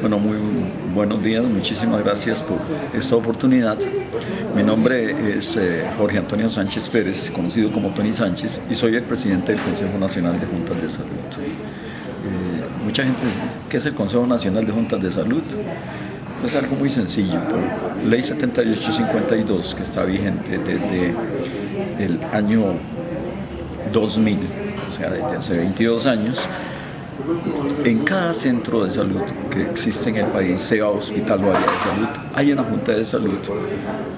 Bueno, muy buenos días, muchísimas gracias por esta oportunidad. Mi nombre es eh, Jorge Antonio Sánchez Pérez, conocido como Tony Sánchez, y soy el presidente del Consejo Nacional de Juntas de Salud. Eh, mucha gente, ¿qué es el Consejo Nacional de Juntas de Salud? Es algo muy sencillo, por ley 7852, que está vigente desde el año 2000, o sea, desde hace 22 años, en cada centro de salud que existe en el país, sea hospital o área de salud, hay una junta de salud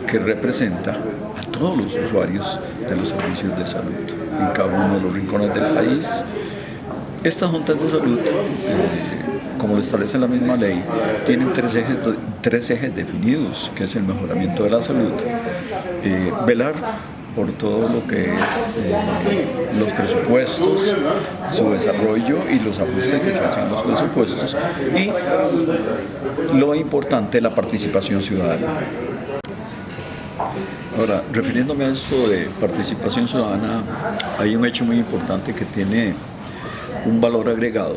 que representa a todos los usuarios de los servicios de salud en cada uno de los rincones del país. Estas juntas de salud, eh, como lo establece la misma ley, tienen tres ejes, definidos, que es el mejoramiento de la salud, eh, velar por todo lo que es eh, los presupuestos, su desarrollo y los ajustes que se hacen en los presupuestos y lo importante, la participación ciudadana. Ahora, refiriéndome a esto de participación ciudadana, hay un hecho muy importante que tiene un valor agregado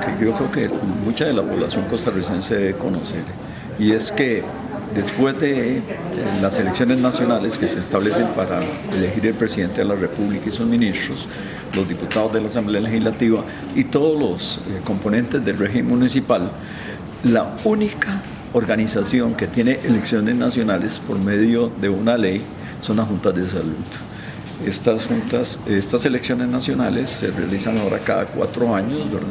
que yo creo que mucha de la población costarricense debe conocer y es que Después de eh, las elecciones nacionales que se establecen para elegir el presidente de la República y sus ministros, los diputados de la Asamblea Legislativa y todos los eh, componentes del régimen municipal, la única organización que tiene elecciones nacionales por medio de una ley son las juntas de salud. Estas juntas, estas elecciones nacionales se realizan ahora cada cuatro años, ¿verdad?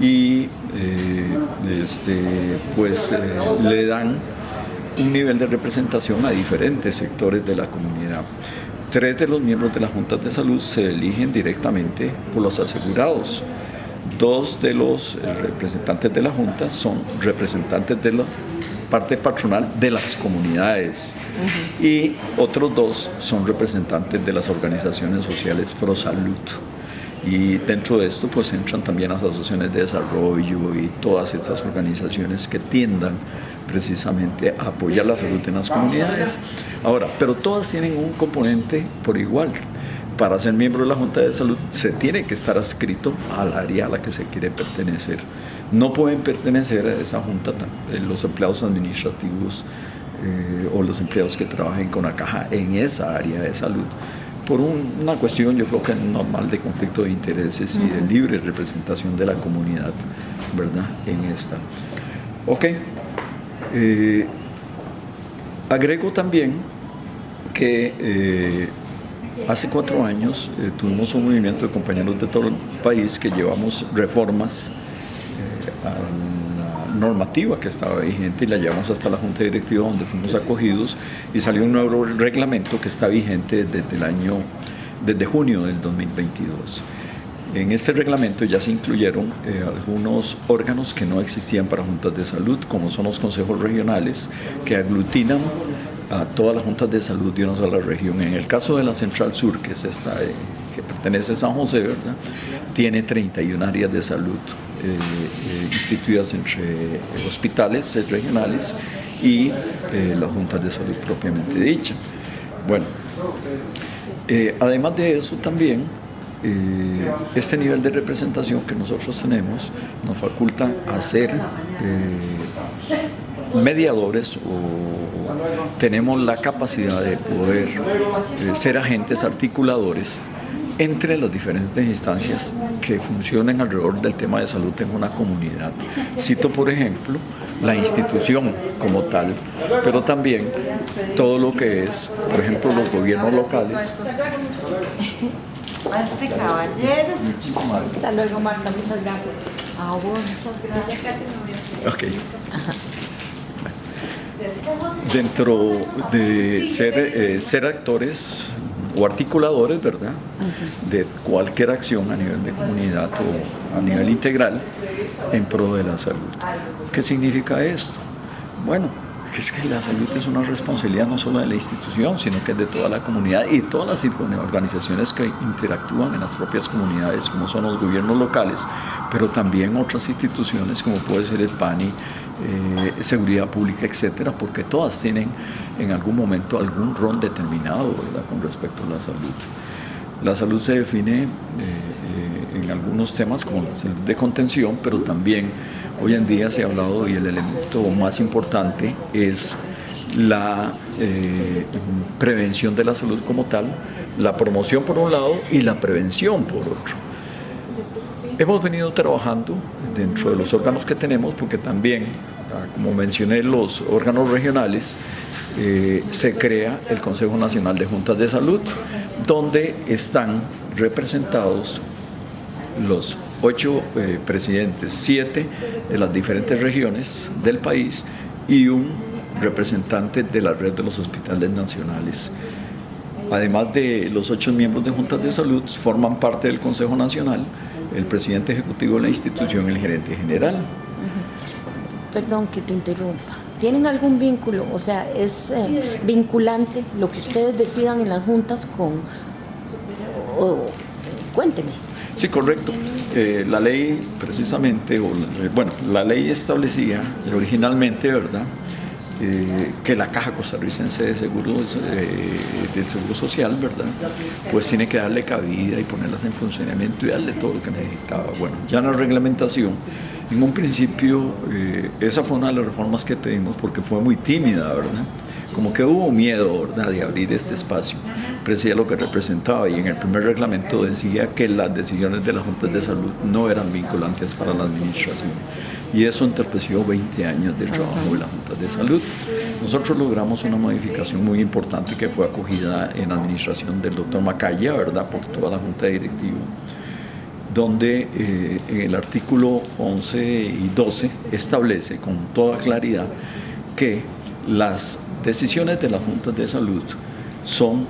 Y eh, este, pues le dan un nivel de representación a diferentes sectores de la comunidad. Tres de los miembros de las juntas de salud se eligen directamente por los asegurados. Dos de los eh, representantes de la junta son representantes de la parte patronal de las comunidades y otros dos son representantes de las organizaciones sociales pro salud. Y dentro de esto pues entran también las asociaciones de desarrollo y todas estas organizaciones que tiendan precisamente a apoyar la salud en las comunidades. Ahora, pero todas tienen un componente por igual. Para ser miembro de la Junta de Salud se tiene que estar adscrito al área a la que se quiere pertenecer. No pueden pertenecer a esa junta eh, los empleados administrativos eh, o los empleados que trabajen con la caja en esa área de salud por una cuestión yo creo que normal de conflicto de intereses y de libre representación de la comunidad, ¿verdad? En esta. Ok. Eh, agrego también que eh, hace cuatro años eh, tuvimos un movimiento de compañeros de todo el país que llevamos reformas a la normativa que estaba vigente y la llevamos hasta la Junta Directiva donde fuimos acogidos y salió un nuevo reglamento que está vigente desde el año, desde junio del 2022. En este reglamento ya se incluyeron eh, algunos órganos que no existían para juntas de salud, como son los consejos regionales, que aglutinan a todas las juntas de salud de una sola región. En el caso de la Central Sur, que es esta eh, que pertenece a San José, ¿verdad? tiene 31 áreas de salud eh, instituidas entre hospitales regionales y las juntas de salud propiamente dicha. Bueno, además de eso también eh, este nivel de representación que nosotros tenemos nos faculta a ser eh, mediadores o tenemos la capacidad de poder eh, ser agentes articuladores entre las diferentes instancias que funcionan alrededor del tema de salud en una comunidad. Cito, por ejemplo, la institución como tal, pero también todo lo que es, por ejemplo, los gobiernos locales, a este caballero. Muchísimas gracias. Hasta luego, Marta. Muchas gracias. A vos, muchas gracias. Ok. Dentro de ser, eh, ser actores o articuladores, ¿verdad? De cualquier acción a nivel de comunidad o a nivel integral en pro de la salud. ¿Qué significa esto? Bueno, es que la salud es una responsabilidad no solo de la institución, sino que es de toda la comunidad y todas las organizaciones que interactúan en las propias comunidades, como son los gobiernos locales, pero también otras instituciones como puede ser el PANI, eh, Seguridad Pública, etcétera, porque todas tienen en algún momento algún rol determinado con respecto a la salud. La salud se define en algunos temas como la salud de contención, pero también hoy en día se ha hablado y el elemento más importante es la prevención de la salud como tal, la promoción por un lado y la prevención por otro. Hemos venido trabajando dentro de los órganos que tenemos porque también, ah, como mencioné, los órganos regionales, eh, se crea el Consejo Nacional de Juntas de Salud, donde están representados los ocho eh, presidentes, siete de las diferentes regiones del país y un representante de la red de los hospitales nacionales. Además de los ocho miembros de juntas de salud, forman parte del Consejo Nacional el presidente ejecutivo de la institución, el gerente general. Perdón que te interrumpa. ¿Tienen algún vínculo? O sea, ¿es eh, vinculante lo que ustedes decidan en las juntas con... cuénteme. Sí, correcto. Eh, la ley precisamente, o, bueno, la ley establecía originalmente, ¿verdad?, eh, que la Caja Costarricense de Seguros, eh, Seguro Social, ¿verdad? Pues tiene que darle cabida y ponerlas en funcionamiento y darle todo lo que necesitaba. Bueno, ya en la reglamentación, en un principio, eh, esa fue una de las reformas que pedimos porque fue muy tímida, ¿verdad? Como que hubo miedo, ¿verdad?, de abrir este espacio. Decía lo que representaba y en el primer reglamento decía que las decisiones de las juntas de salud no eran vinculantes para la administración y eso entorpeció 20 años de trabajo de la Junta de Salud. Nosotros logramos una modificación muy importante que fue acogida en la administración del doctor Macaya, ¿verdad?, por toda la Junta Directiva, donde eh, el artículo 11 y 12 establece con toda claridad que las decisiones de las juntas de salud son,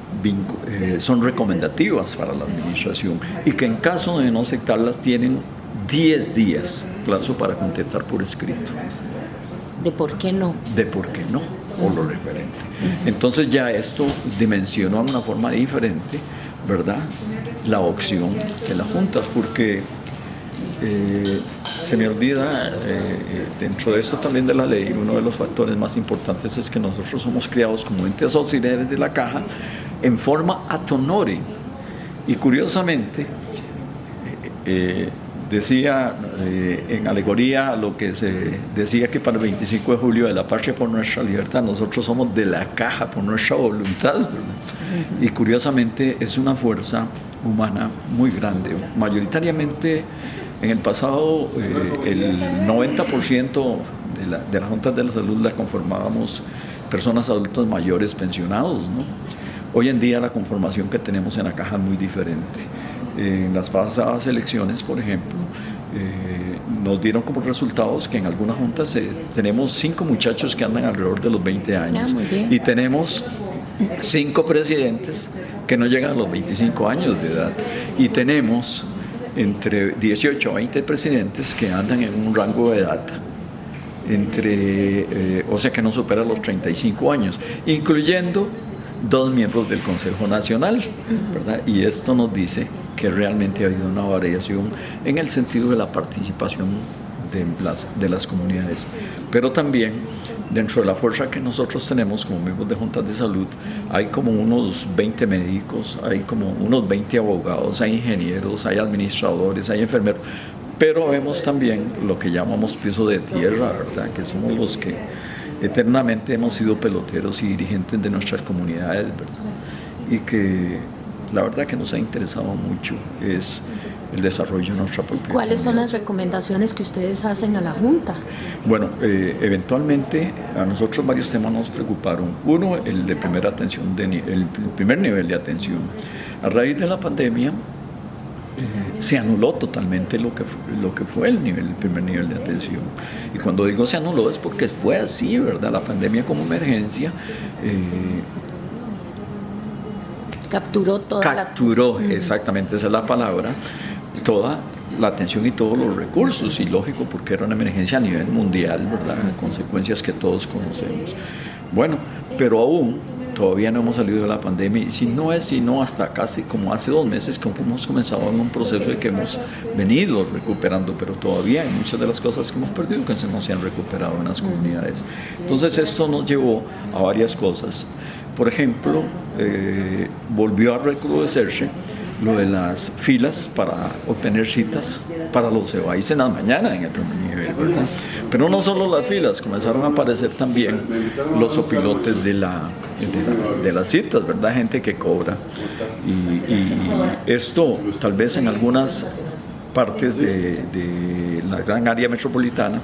eh, son recomendativas para la administración y que en caso de no aceptarlas tienen 10 días plazo para contestar por escrito. ¿De por qué no? De por qué no, o lo referente. Entonces ya esto dimensionó de una forma diferente, ¿verdad? La opción de las juntas, porque eh, se me olvida, eh, dentro de esto también de la ley, uno de los factores más importantes es que nosotros somos criados como entes auxiliares de la caja en forma atonore. Y curiosamente, eh, decía eh, en alegoría lo que se decía que para el 25 de julio de la patria por nuestra libertad, nosotros somos de la caja por nuestra voluntad. Y curiosamente es una fuerza humana muy grande. Mayoritariamente en el pasado eh, el 90% de, la, de las juntas de la salud las conformábamos personas adultos mayores pensionados. Hoy en día la conformación que tenemos en la caja es muy diferente en las pasadas elecciones, por ejemplo, eh, nos dieron como resultados que en algunas juntas eh, tenemos cinco muchachos que andan alrededor de los 20 años. Ah, y tenemos cinco presidentes que no llegan a los 25 años de edad. Y tenemos entre 18 a 20 presidentes que andan en un rango de edad entre, eh, o sea que no supera los 35 años, incluyendo dos miembros del Consejo Nacional, ¿verdad? Y esto nos dice que realmente ha habido una variación en el sentido de la participación de las, de las comunidades, pero también dentro de la fuerza que nosotros tenemos como miembros de juntas de salud, hay como unos 20 médicos, hay como unos 20 abogados, hay ingenieros, hay administradores, hay enfermeros, pero vemos también lo que llamamos piso de tierra, ¿verdad? que somos los que eternamente hemos sido peloteros y dirigentes de nuestras comunidades, ¿verdad? y que la verdad que nos ha interesado mucho es el desarrollo de nuestra propia ¿Cuáles son las recomendaciones que ustedes hacen a la Junta? Bueno, eh, eventualmente a nosotros varios temas nos preocuparon. Uno, el de primera atención, de, el primer nivel de atención. A raíz de la pandemia, eh, se anuló totalmente lo que, lo que fue el, nivel, el primer nivel de atención. Y cuando digo se anuló es porque fue así, ¿verdad? La pandemia como emergencia eh, capturó toda capturó, exactamente esa es la palabra, toda la atención y todos los recursos, y lógico porque era una emergencia a nivel mundial, ¿verdad? Consecuencias que todos conocemos. Bueno, pero aún todavía no hemos salido de la pandemia y si no es sino hasta casi como hace dos meses que hemos comenzado en un proceso de que hemos venido recuperando, pero todavía hay muchas de las cosas que hemos perdido que no se han recuperado en las comunidades. Entonces esto nos llevó a varias cosas. Por ejemplo, eh, volvió a recrudecerse lo de las filas para obtener citas para los EBAIS en las mañanas en el primer nivel, ¿verdad? Pero no solo las filas, comenzaron a aparecer también los opilotes de, la, de, las citas, ¿verdad? Gente que cobra. Y, esto tal vez en algunas partes de, de la gran área metropolitana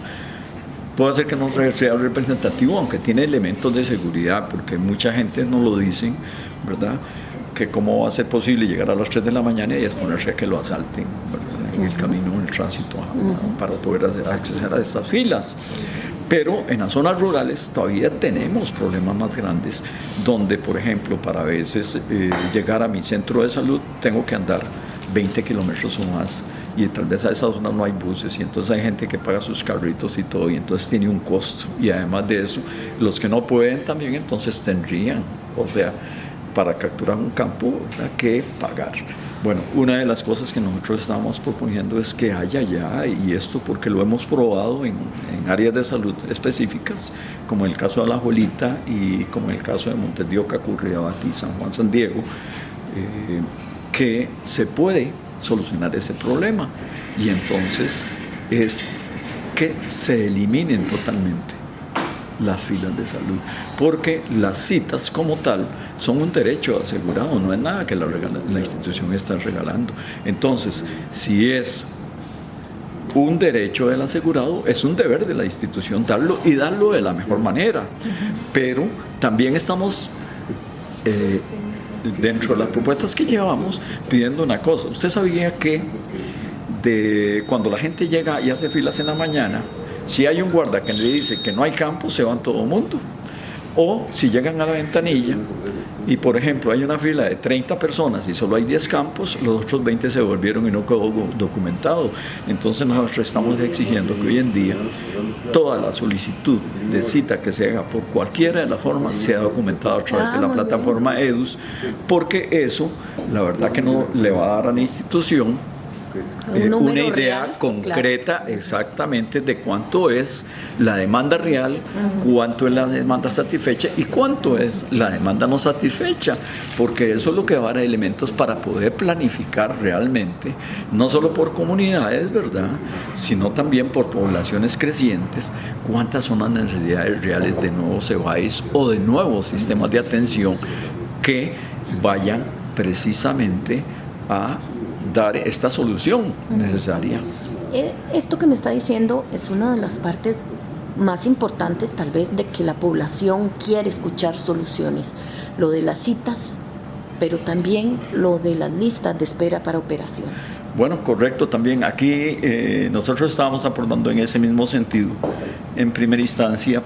puede ser que no sea representativo, aunque tiene elementos de seguridad, porque mucha gente no lo dice, ¿verdad? Que cómo va a ser posible llegar a las 3 de la mañana y exponerse a que lo asalten en el camino, en el tránsito, para poder acceder a estas filas. Pero en las zonas rurales todavía tenemos problemas más grandes, donde, por ejemplo, para a veces eh, llegar a mi centro de salud tengo que andar 20 kilómetros o más y tal vez a esa zona no hay buses y entonces hay gente que paga sus carritos y todo y entonces tiene un costo. Y además de eso los que no pueden también entonces tendrían o sea para capturar un campo que pagar. Bueno una de las cosas que nosotros estamos proponiendo es que haya ya y esto porque lo hemos probado en, en áreas de salud específicas como el caso de la Jolita y como el caso de Montes de Oca, Curriabatí, San Juan, San Diego eh, que se puede solucionar ese problema. Y entonces es que se eliminen totalmente las filas de salud, porque las citas como tal son un derecho asegurado, no es nada que la, la institución está regalando. Entonces, si es un derecho del asegurado, es un deber de la institución darlo y darlo de la mejor manera. Pero también estamos eh, dentro de las propuestas que llevamos pidiendo una cosa. Usted sabía que de cuando la gente llega y hace filas en la mañana, si hay un guarda que le dice que no hay campo, se van todo el mundo. O si llegan a la ventanilla y por ejemplo hay una fila de 30 personas y solo hay 10 campos, los otros 20 se volvieron y no quedó documentado. Entonces nosotros estamos exigiendo que hoy en día toda la solicitud de cita que se haga por cualquiera de las formas sea documentada a través de la ah, plataforma EDUS, porque eso la verdad que no le va a dar a la institución eh, una idea concreta exactamente de cuánto es la demanda real, cuánto es la demanda satisfecha y cuánto es la demanda no satisfecha, porque eso es lo que va a dar elementos para poder planificar realmente, no solo por comunidades, ¿verdad?, sino también por poblaciones crecientes, cuántas son las necesidades reales de nuevos EBAIS o de nuevos sistemas de atención que vayan precisamente a dar esta solución necesaria. Eh, esto que me está diciendo es una de las partes más importantes tal vez de que la población quiere escuchar soluciones. Lo de las citas, pero también lo de las listas de espera para operaciones. Bueno, correcto también. Aquí eh, nosotros estábamos aportando en ese mismo sentido. En primera instancia,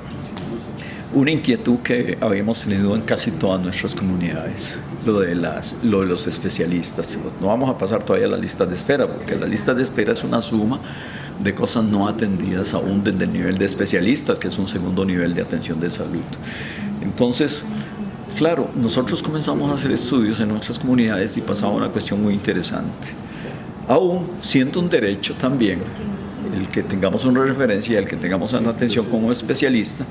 una inquietud que habíamos tenido en casi todas nuestras comunidades, lo de, las, lo de los especialistas. No vamos a pasar todavía a la lista de espera, porque la lista de espera es una suma de cosas no atendidas aún desde el nivel de especialistas, que es un segundo nivel de atención de salud. Entonces, claro, nosotros comenzamos a hacer estudios en nuestras comunidades y pasaba una cuestión muy interesante. Aún siendo un derecho también, el que tengamos una referencia, el que tengamos una atención como especialista,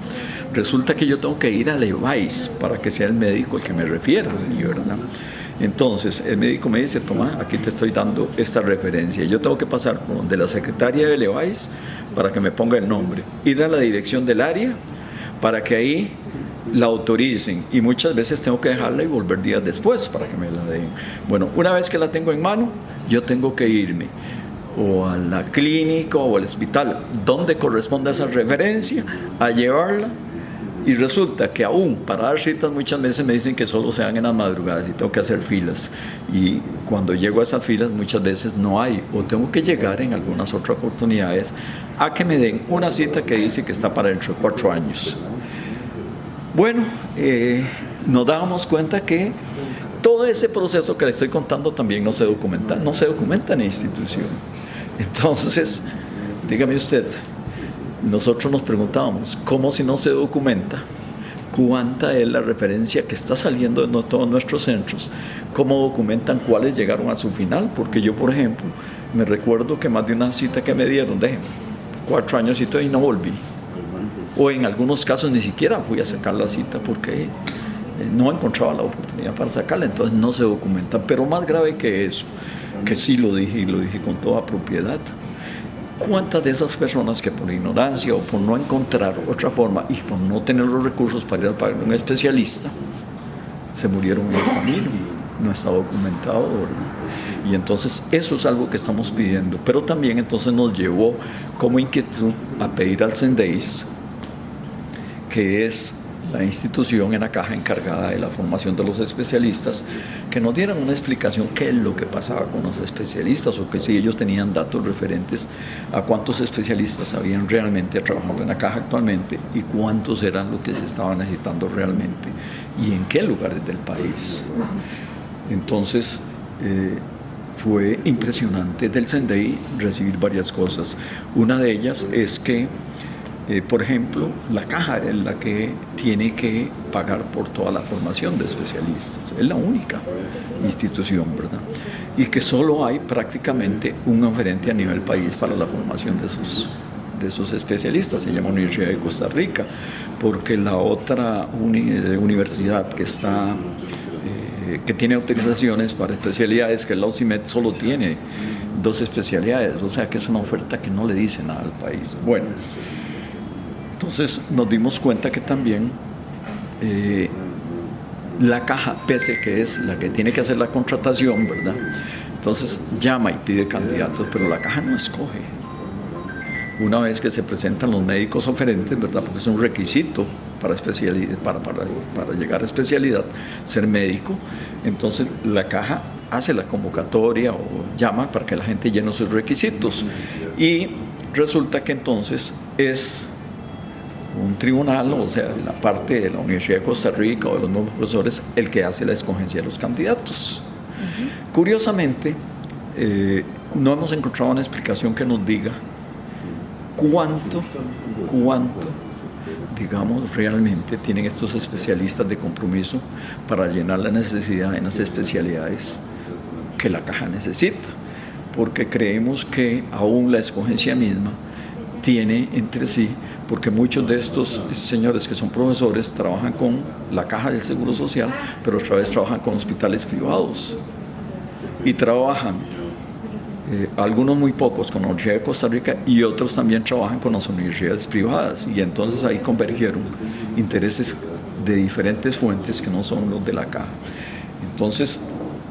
resulta que yo tengo que ir a EVAIS para que sea el médico el que me refiera. Entonces, el médico me dice, toma, aquí te estoy dando esta referencia. Yo tengo que pasar por donde la secretaria de EVAIS para que me ponga el nombre. Ir a la dirección del área para que ahí la autoricen y muchas veces tengo que dejarla y volver días después para que me la den. Bueno, una vez que la tengo en mano, yo tengo que irme o a la clínica o al hospital donde corresponde esa referencia, a llevarla y resulta que aún para dar citas muchas veces me dicen que solo se dan en las madrugadas y tengo que hacer filas y cuando llego a esas filas muchas veces no hay o tengo que llegar en algunas otras oportunidades a que me den una cita que dice que está para dentro de cuatro años. Bueno, eh, nos dábamos cuenta que todo ese proceso que le estoy contando también no se documenta, no se documenta en la institución. Entonces, dígame usted, nosotros nos preguntábamos, ¿cómo si no se documenta? ¿Cuánta es la referencia que está saliendo de todos nuestros centros? ¿Cómo documentan cuáles llegaron a su final? Porque yo, por ejemplo, me recuerdo que más de una cita que me dieron, de cuatro años y todo, y no volví. O en algunos casos ni siquiera fui a sacar la cita porque eh, no encontraba la oportunidad para sacarla, entonces no se documenta. Pero más grave que eso, que sí lo dije y lo dije con toda propiedad, ¿cuántas de esas personas que por ignorancia o por no encontrar otra forma y por no tener los recursos para ir a pagar un especialista, se murieron en el camino? No está documentado, Y entonces eso es algo que estamos pidiendo, pero también entonces nos llevó como inquietud a pedir al CENDEIS, que es la institución en la caja encargada de la formación de los especialistas, que nos dieran una explicación qué es lo que pasaba con los especialistas o que si ellos tenían datos referentes a cuántos especialistas habían realmente trabajado en la caja actualmente y cuántos eran los que se estaban necesitando realmente y en qué lugares del país. Entonces, eh, fue impresionante del CENDEI recibir varias cosas. Una de ellas es que eh, por ejemplo, la caja es la que tiene que pagar por toda la formación de especialistas. Es la única institución, ¿verdad? Y que solo hay prácticamente un oferente a nivel país para la formación de esos, de esos especialistas. Se llama Universidad de Costa Rica, porque la otra eh, universidad que está eh, que tiene autorizaciones para especialidades, que es la UCIMED, solo tiene dos especialidades, o sea que es una oferta que no le dice nada al país. Bueno, entonces nos dimos cuenta que también eh, la caja, pese que es la que tiene que hacer la contratación, ¿verdad? Entonces llama y pide candidatos, pero la caja no escoge. Una vez que se presentan los médicos oferentes, ¿verdad? Porque es un requisito para, para llegar a especialidad, ser médico, entonces la caja hace la convocatoria o llama para que la gente llene sus requisitos. Y resulta que entonces es un tribunal, o sea, la parte de la Universidad de Costa Rica o de los nuevos profesores, el que hace la escogencia de los candidatos. Curiosamente, eh, no hemos encontrado una explicación que nos diga cuánto, cuánto, digamos, realmente tienen estos especialistas de compromiso para llenar la necesidad en las especialidades que la caja necesita, porque creemos que aún la escogencia misma tiene entre sí porque muchos de estos señores que son profesores trabajan con la caja del Seguro Social, pero otra vez trabajan con hospitales privados y trabajan, eh, algunos muy pocos con la Universidad de Costa Rica y otros también trabajan con las universidades privadas y entonces ahí convergieron intereses de diferentes fuentes que no son los de la caja. Entonces,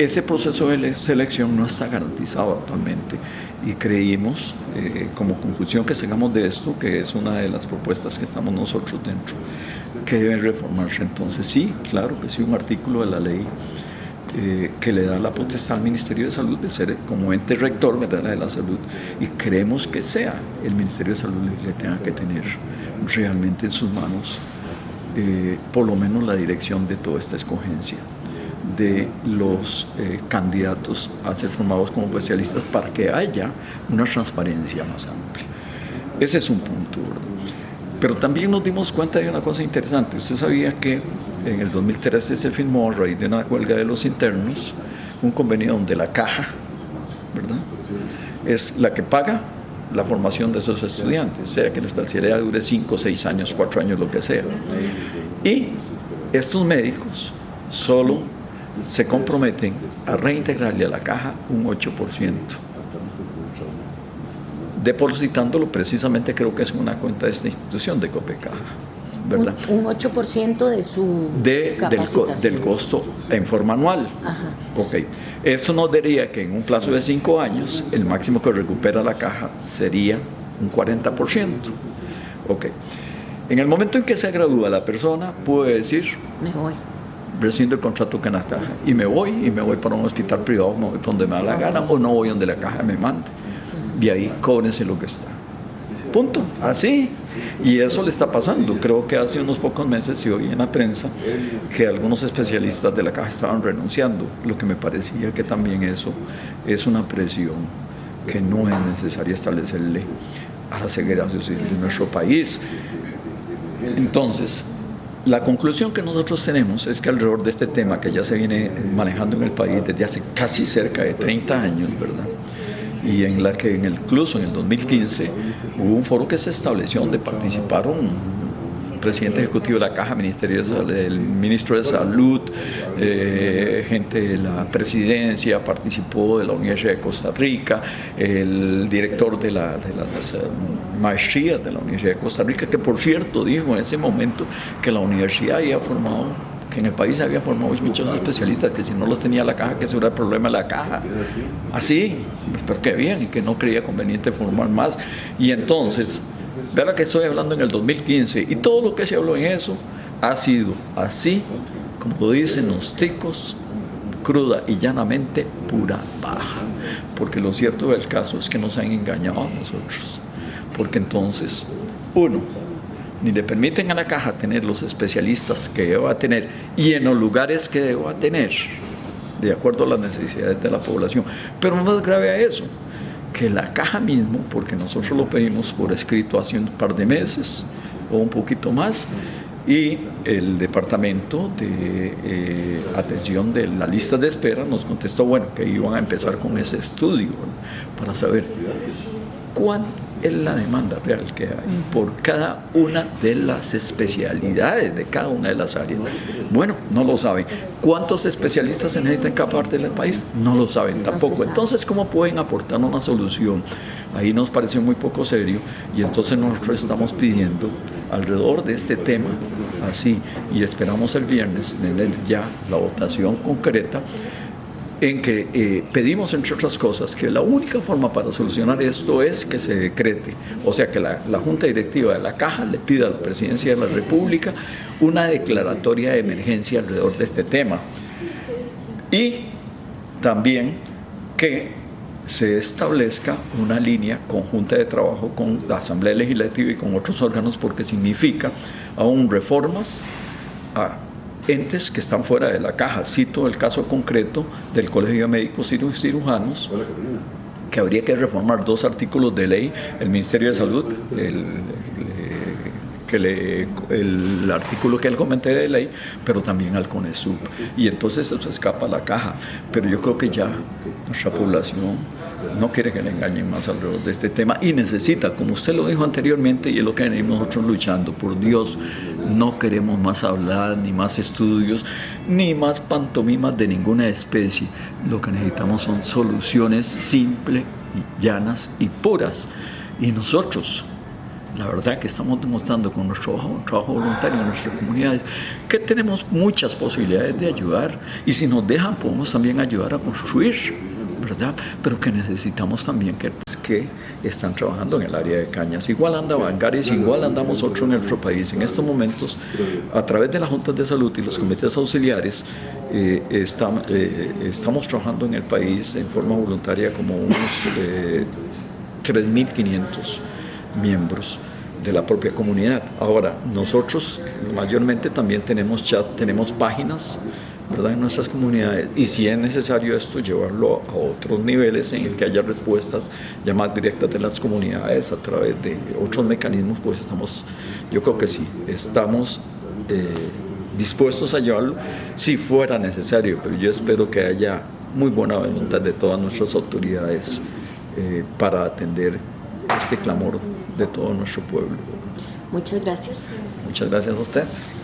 ese proceso de selección no está garantizado actualmente y creímos eh, como conclusión que sigamos de esto, que es una de las propuestas que estamos nosotros dentro, que debe reformarse. Entonces sí, claro que sí, un artículo de la ley eh, que le da la potestad al Ministerio de Salud de ser como ente rector ¿verdad? de la salud y creemos que sea el Ministerio de Salud que tenga que tener realmente en sus manos eh, por lo menos la dirección de toda esta escogencia de los eh, candidatos a ser formados como especialistas para que haya una transparencia más amplia. Ese es un punto. Pero también nos dimos cuenta de una cosa interesante. Usted sabía que en el 2013 se firmó a raíz de una huelga de los internos un convenio donde la caja, ¿verdad? Es la que paga la formación de esos estudiantes, sea que la especialidad dure 5, 6 años, 4 años, lo que sea. Y estos médicos solo se comprometen a reintegrarle a la caja un 8%, depositándolo precisamente creo que es una cuenta de esta institución de Copecaja. ¿verdad? Un, 8% de su de, del, costo en forma anual. Ajá. Ok. Esto nos diría que en un plazo de 5 años el máximo que recupera la caja sería un 40%. Ok. En el momento en que se gradúa la persona, puede decir... Me voy rescindo el contrato con la caja y me voy y me voy para un hospital privado, me voy para donde me da la gana o no voy donde la caja me mande. Y ahí cóbrense lo que está. Punto. Así. Y eso le está pasando. Creo que hace unos pocos meses se oí en la prensa que algunos especialistas de la caja estaban renunciando, lo que me parecía que también eso es una presión que no es necesaria establecerle a la segregación de nuestro país. Entonces, la conclusión que nosotros tenemos es que alrededor de este tema que ya se viene manejando en el país desde hace casi cerca de 30 años, ¿verdad? Y en la que en el, incluso en el 2015 hubo un foro que se estableció donde participaron presidente ejecutivo de la Caja, Ministerio el ministro de Salud, eh, gente de la presidencia, participó de la Universidad de Costa Rica, el director de, la, de las maestrías de la Universidad de Costa Rica, que por cierto dijo en ese momento que la universidad había formado que en el país había formado muchos especialistas, que si no los tenía la caja, que ese era el problema de la caja. Así, pues, pero qué bien, y que no creía conveniente formar más. Y entonces, Verá que estoy hablando en el 2015 y todo lo que se habló en eso ha sido así, como lo dicen los ticos, cruda y llanamente pura baja. Porque lo cierto del caso es que nos han engañado a nosotros. Porque entonces, uno, ni le permiten a la caja tener los especialistas que deba tener y en los lugares que deba tener, de acuerdo a las necesidades de la población. Pero más grave a eso, que la caja mismo, porque nosotros lo pedimos por escrito hace un par de meses o un poquito más, y el departamento de eh, atención de la lista de espera nos contestó, bueno, que iban a empezar con ese estudio para saber cuánto es la demanda real que hay por cada una de las especialidades de cada una de las áreas. Bueno, no lo saben. ¿Cuántos especialistas se necesitan en cada parte del país? No lo saben tampoco. Entonces, ¿cómo pueden aportar una solución? Ahí nos pareció muy poco serio y entonces nosotros estamos pidiendo alrededor de este tema, así, y esperamos el viernes tener ya la votación concreta en que eh, pedimos, entre otras cosas, que la única forma para solucionar esto es que se decrete, o sea, que la, la, Junta Directiva de la Caja le pida a la Presidencia de la República una declaratoria de emergencia alrededor de este tema. Y también que se establezca una línea conjunta de trabajo con la Asamblea Legislativa y con otros órganos porque significa aún reformas a entes que están fuera de la caja. Cito el caso concreto del Colegio de Médicos y Cirujanos, que habría que reformar dos artículos de ley, el Ministerio de Salud, el, que le, el artículo que él comenté de ley, pero también al CONESUB. Y entonces eso escapa a la caja. Pero yo creo que ya nuestra población no quiere que le engañen más alrededor de este tema y necesita, como usted lo dijo anteriormente y es lo que venimos nosotros luchando, por Dios, no queremos más hablar, ni más estudios, ni más pantomimas de ninguna especie. Lo que necesitamos son soluciones simples, llanas y puras. Y nosotros, la verdad que estamos demostrando con nuestro trabajo, voluntario en nuestras comunidades que tenemos muchas posibilidades de ayudar y si nos dejan podemos también ayudar a construir, ¿verdad? Pero que necesitamos también que, que están trabajando en el área de cañas. Igual anda Bangares, igual andamos otros en nuestro país. En estos momentos, a través de las juntas de salud y los comités auxiliares, eh, eh, estamos trabajando en el país en forma voluntaria como unos eh, 3.500 miembros de la propia comunidad. Ahora, nosotros mayormente también tenemos chat, tenemos páginas ¿verdad? en nuestras comunidades y si es necesario esto llevarlo a otros niveles en el que haya respuestas ya más directas de las comunidades a través de otros mecanismos, pues estamos, yo creo que sí, estamos eh, dispuestos a llevarlo si fuera necesario, pero yo espero que haya muy buena voluntad de todas nuestras autoridades eh, para atender este clamor de todo nuestro pueblo. Muchas gracias. Muchas gracias a usted.